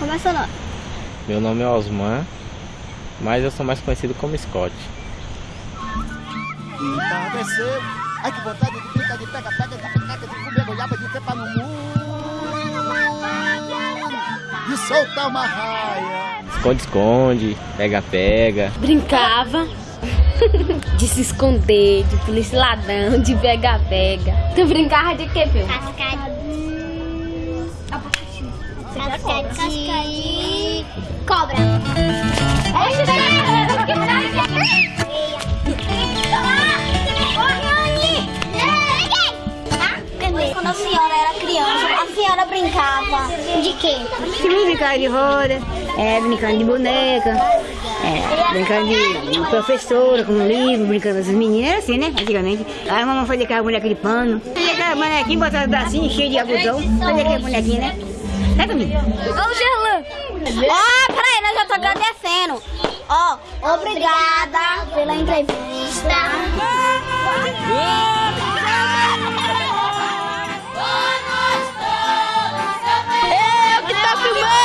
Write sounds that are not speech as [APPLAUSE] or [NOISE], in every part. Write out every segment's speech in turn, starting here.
Seu nome? Meu nome é Osman, mas eu sou mais conhecido como Scott. Entardecer. Ai, que vontade de brincar de pega-pega, de pega de comer goiaba, de trepar no muro. De soltar uma raia. Esconde-esconde, pega-pega. Brincava [LAUGHS] de se esconder, de polícia ladrão, de pega-pega. Tu brincava de quê, filho? Casca de... Casca de... Cobra. Quando a senhora era criança, a senhora brincava de quê? Brincando de roda, é, brincando de boneca, é, brincando de, professora, com livro, brincando com as meninas, era assim, né? Antigamente. Aí a mamãe fazia aquela boneca de pano, fazia aquela bonequinha, botava os bracinhos cheios de algodão, fazia aquela bonequinha, né? É comigo. Ô, Gerlan! Ó, peraí, nós já tô agradecendo. Ó, obrigada pela entrevista. Eu que tô filmando!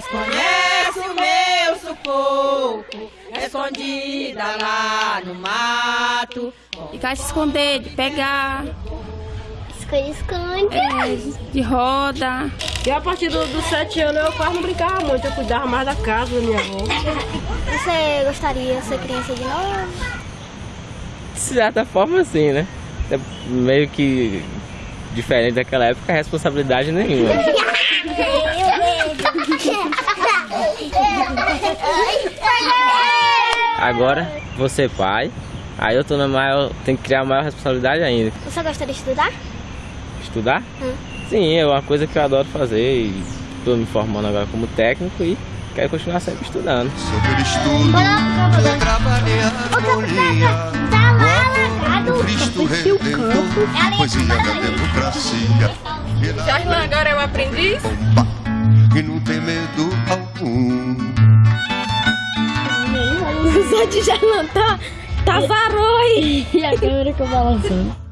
Desconhece o meu sufoco, escondida lá no mato. Ficar se esconder, de pegar, Esconde, esconde. é, de roda. E a partir dos do sete anos eu quase não brincava muito, eu cuidava mais da casa da minha avó. Você gostaria de ser criança de novo? De certa forma, sim, né? É meio que diferente daquela época, responsabilidade nenhuma. [LAUGHS] [LAUGHS] Agora, você pai, aí eu tô na maior, tenho que criar maior responsabilidade ainda. Você gostaria de estudar? Estudar? Sim, é uma coisa que eu adoro fazer e tô me formando agora como técnico e quero continuar sempre estudando. Sobre o estudo, a harmonia. Tá lá, largado. Cristo Redentor, poesia da democracia. E na Jarlan agora é o aprendiz? que não tem medo De Gerlan tá, tá zaroi! E a câmera que eu balançando.